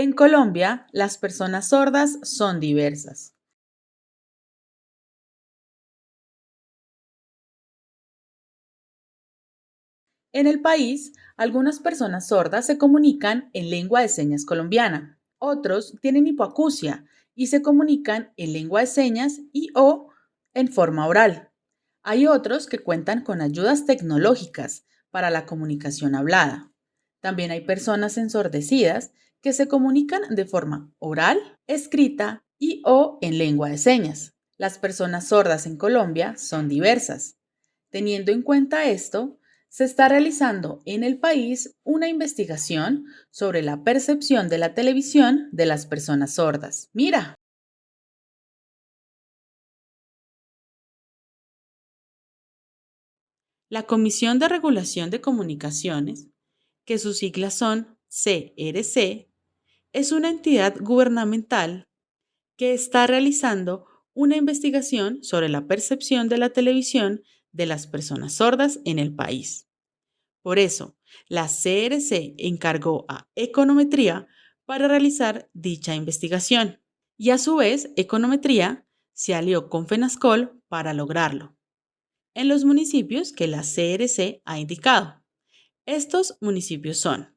En Colombia, las personas sordas son diversas. En el país, algunas personas sordas se comunican en lengua de señas colombiana, otros tienen hipoacusia y se comunican en lengua de señas y o en forma oral. Hay otros que cuentan con ayudas tecnológicas para la comunicación hablada. También hay personas ensordecidas que se comunican de forma oral, escrita y o en lengua de señas. Las personas sordas en Colombia son diversas. Teniendo en cuenta esto, se está realizando en el país una investigación sobre la percepción de la televisión de las personas sordas. Mira. La Comisión de Regulación de Comunicaciones, que sus siglas son CRC, es una entidad gubernamental que está realizando una investigación sobre la percepción de la televisión de las personas sordas en el país. Por eso, la CRC encargó a Econometría para realizar dicha investigación y a su vez Econometría se alió con FENASCOL para lograrlo en los municipios que la CRC ha indicado. Estos municipios son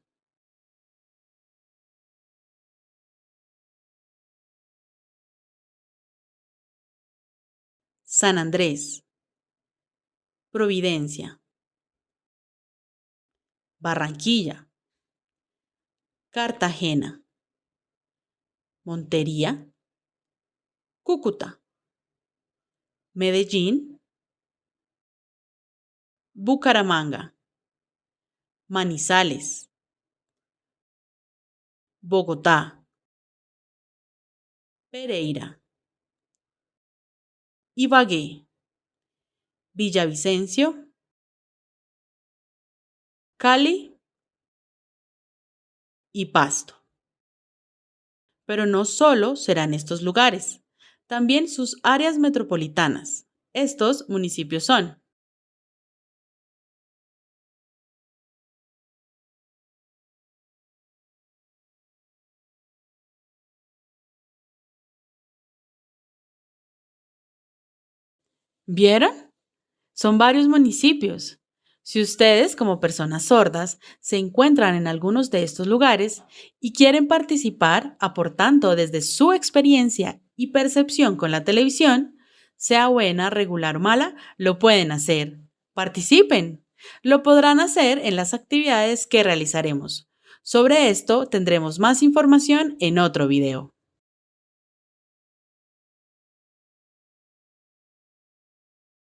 San Andrés, Providencia, Barranquilla, Cartagena, Montería, Cúcuta, Medellín, Bucaramanga, Manizales, Bogotá, Pereira, Ibagué, Villavicencio, Cali. Y Pasto. Pero no solo serán estos lugares, también sus áreas metropolitanas. Estos municipios son ¿Vieron? Son varios municipios. Si ustedes, como personas sordas, se encuentran en algunos de estos lugares y quieren participar aportando desde su experiencia y percepción con la televisión, sea buena, regular o mala, lo pueden hacer. Participen. Lo podrán hacer en las actividades que realizaremos. Sobre esto tendremos más información en otro video.